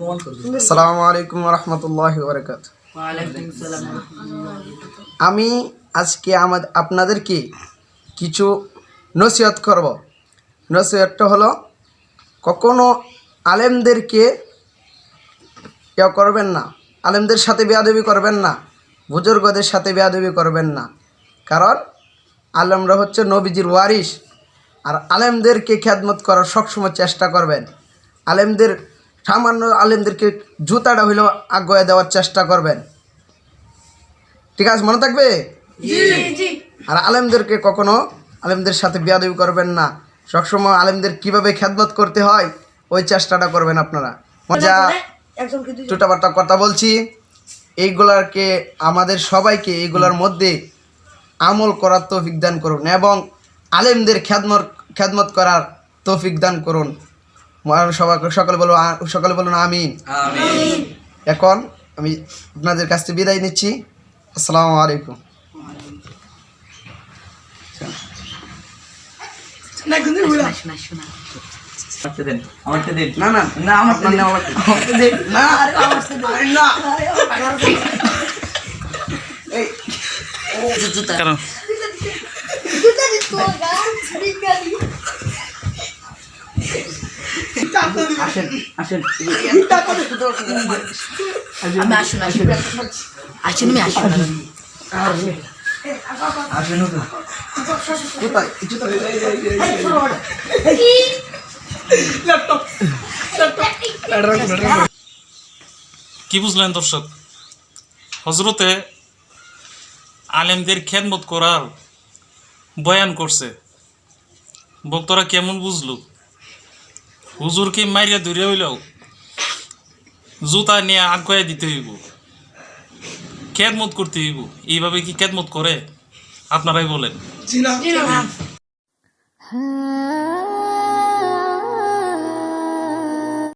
আসসালামু আলাইকুম রহমতুল্লাহ বরকাত আমি আজকে আমাদের আপনাদেরকে কিছু নসিহত করব। নসিহতটা হলো কখনো আলেমদেরকে ইয়া করবেন না। আলেমদের সাথে বেয়াদবি করবেন না। বুজুর্গদের সাথে বেয়াদবি করবেন না। কারণ আলেমরা হচ্ছে নবীজির ওয়ারিস আর আলেমদেরকে খ্যাদমত করার সবসময় চেষ্টা করবেন। আলেমদের সামান্য আলেমদেরকে জুতাটা হইলেও আগ্রহে দেওয়ার চেষ্টা করবেন। ঠিক আছে মনে থাকবে? আর আলেমদেরকে কখনো আলেমদের সাথে বিয়াদবি করবেন না। সবসময় আলেমদের কীভাবে খেদমত করতে হয় ওই চেষ্টাটা করবেন আপনারা। যা টুটাবার্তা কথা বলছি। এইগুলারকে আমাদের সবাইকে এইগুলার মধ্যে আমল করার তৌফিক দান করুন এবং আলেমদের খ্যাদমত খ্যাদমত করার তৌফিক দান করুন। সকলে বলুন সকলে বলুন আমিন। এখন আমি আপনাদের কাছ থেকে বিদায় নিচ্ছি। আসসালামু আলাইকুম। না না। না আমার। না আমার না। আসেন আসেন। আমি আসুন আসুন। আসুন। আমি আসুন। আসেন। কোথায় কি? বুঝলেন দর্শক? হজরতে আলেমদের খেদমত করার বয়ান করছে। বক্তরা কেমন বুঝলো? হুজুরকে মাইরে ধরে হইলেও জুতা নিয়ে আগুয়াই দিতে হইব। খেদমত করতে হইব। এইভাবে কি খেদমত করে? আপনারাই বলেন। হ্যাঁ।